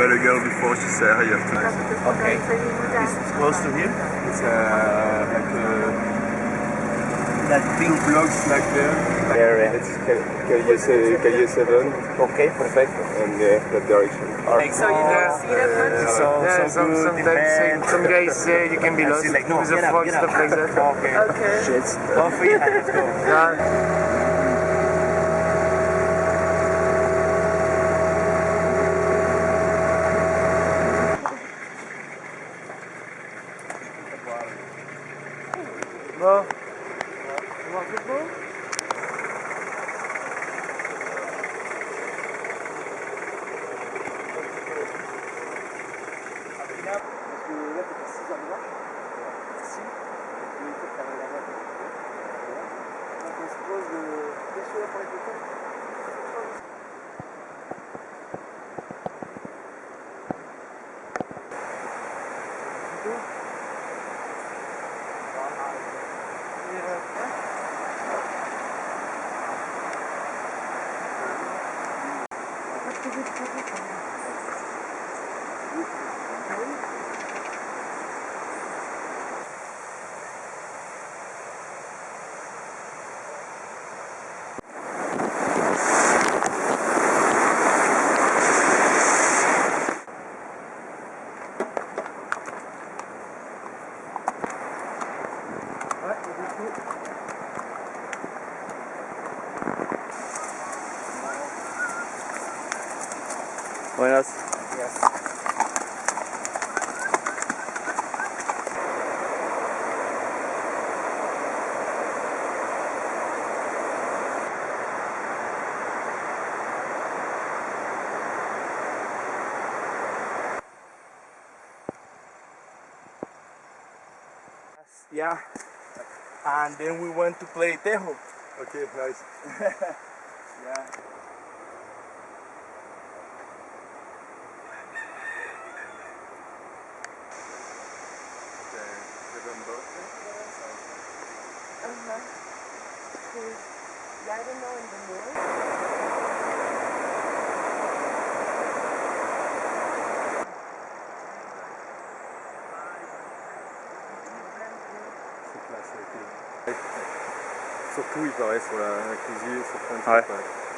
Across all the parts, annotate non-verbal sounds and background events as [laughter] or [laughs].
girl. I met a girl before, she said hi after. Okay. It's close to here? It's uh, like uh, That big blocks like there. area. It's Calle, se- Calle 7 Okay, perfecto. and yeah, that direction. So you don't see that much? So, Yeah, so some, good, sometimes depends. some guys say [laughs] you can be lost see, like, no, with the get up, fog, get stuff like that. Okay. [laughs] Okay. Shit. Coffee, let's go. Yeah. Vamos Logo bom. Football? Buenas. Yeah. And then we went to play Tejo. Okay, nice. [laughs] Yeah. Surtout, il paraît, sur la, la cuisine, sur plein de Ouais.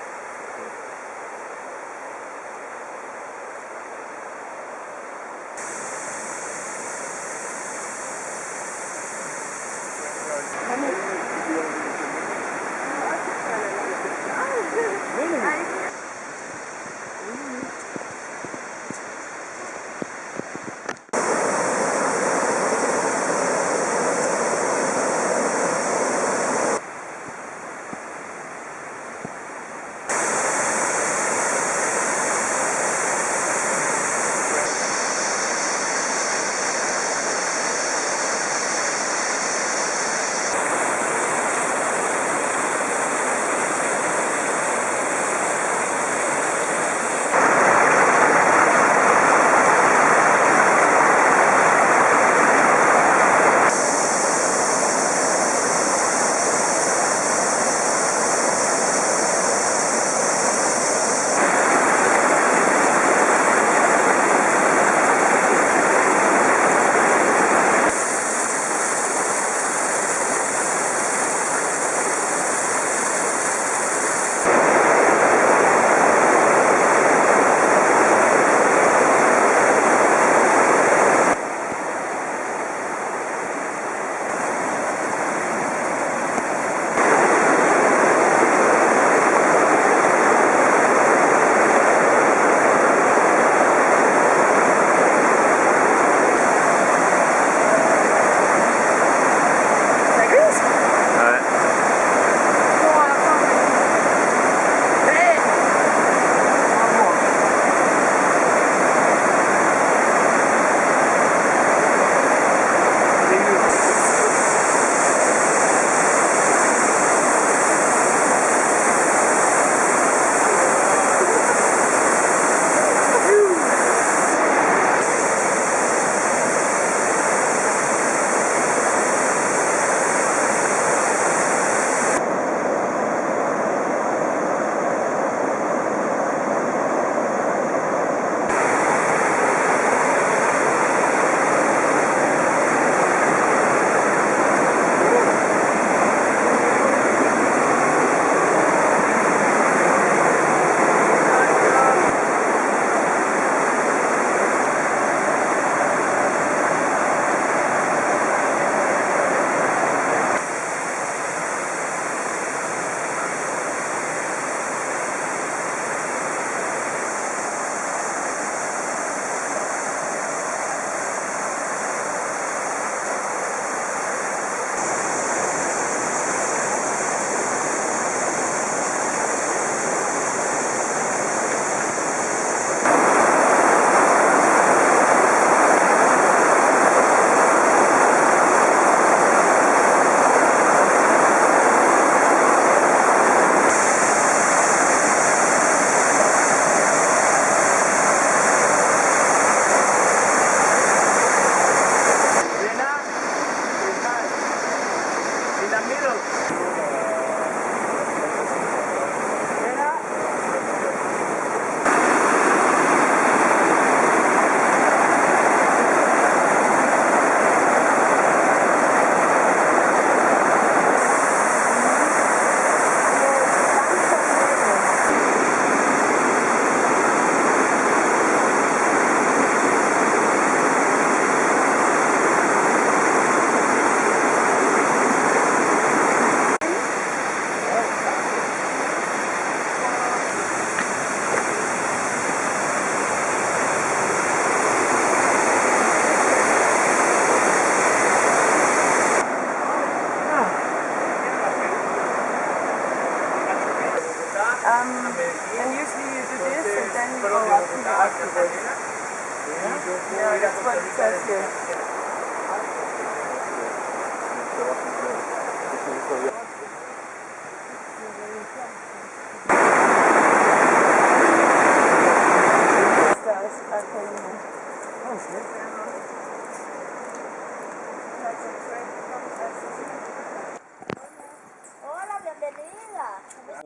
Hola, bienvenida.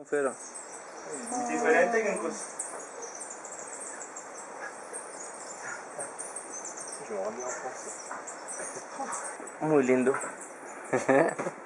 Pero, Diferente que en de homem é o Muito lindo. [laughs]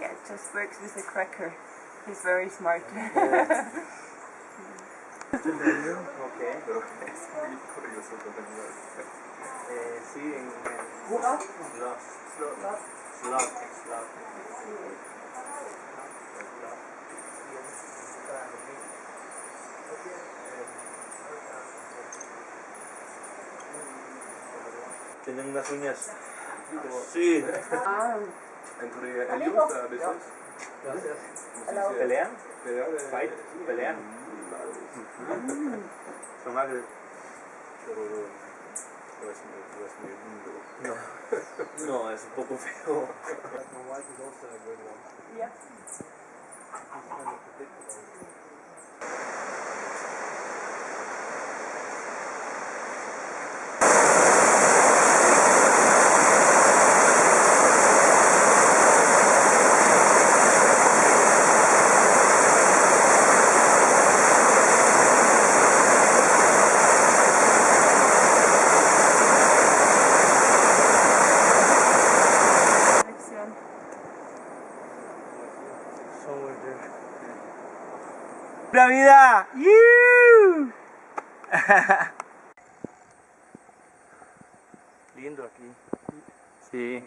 Yeah, it just works with a cracker. He's very smart. [laughs] Ok. Pero [laughs] es muy curioso. Eh, sí, en, en slot. Slot. Slot. Slot. Tienen unas uñas. Sí. ah, En Corea, ellos a veces. ¿Pelean? Eh, Fight, pelean. Son agres. Pero no es muy, no es muy lindo. No. No, es un poco feo. yeah. [laughs] Lindo aquí. Sí.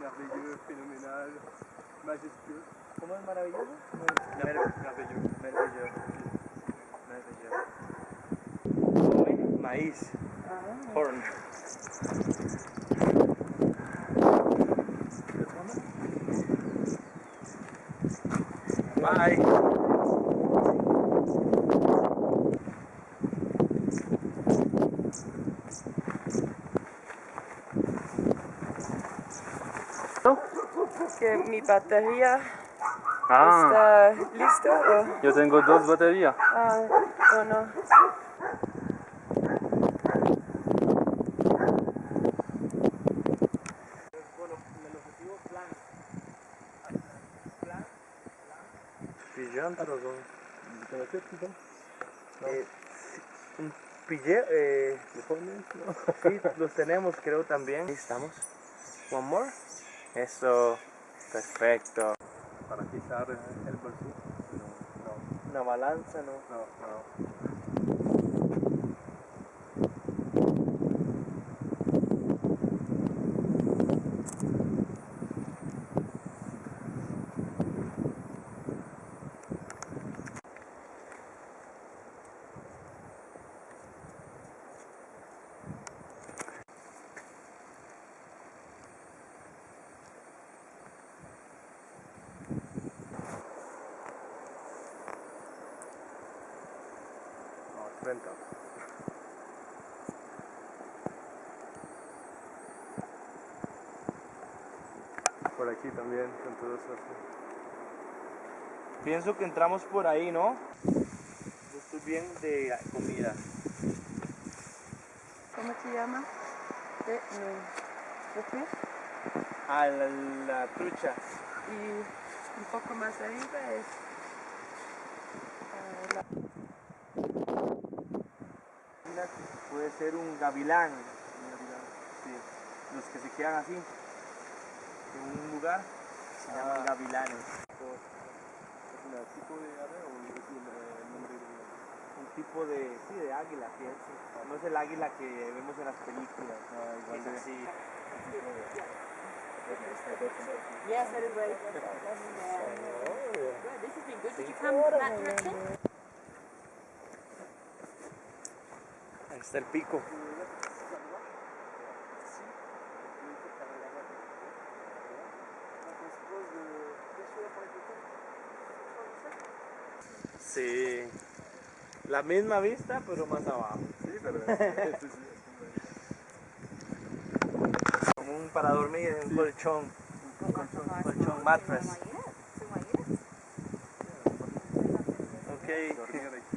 Merveilleux, phénoménal, majestueux. ¿Cómo es maravilloso? Merveilleux. Merveilleux. Merveilleux. Maíz. Corn. Bye. Que mi batería Ah, está lista o yo tengo dos baterías. ah, o no. Con... Eh, un pillé, eh, sí, los tenemos creo también. Ahí estamos. One more. Eso, perfecto. Para quitar el bolsillo. No, Una balanza, ¿no? no, no. No, 30. Por aquí también, con todo eso. Pienso que entramos por ahí, ¿no? Yo estoy bien de comida. llama? De, no, ¿de qué? A la, la trucha. Y un poco más arriba es ah, la- Mira, Puede ser un gavilán. Sí. Los que se quedan así. En un lugar se llaman gavilanes. ¿Es un tipo de ave o es un eh, nombre de Un tipo de, sí, de águila, es, no es el águila que vemos en las películas. igual es de- así. Yes, everybody. [laughs] Good, this has been good. Did you come from that direction? Está el pico. Sí. La misma vista, pero más abajo. Sí, pero [laughs] este sí, Como un para dormir en un colchón. Un colchón, colchón mattress. Ok.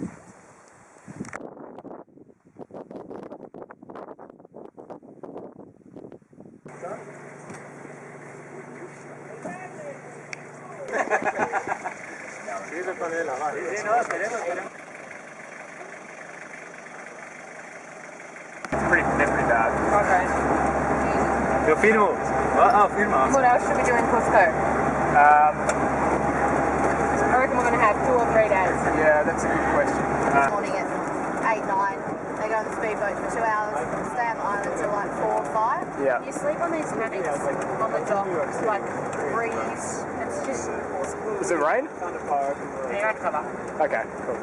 They're. Okay. Yo firmo. Ah, ah, firma. What else should we do in Cusco? Um, I reckon we're going to have two or three days. yeah, that's a good question. Uh, Morning at eight, nine. They go on the speedboat for two hours, stay on the island until like four or five. yeah. You sleep on these hammocks on the dock, like breeze. It's just awesome. Does it rain? Found a park. Okay, cool.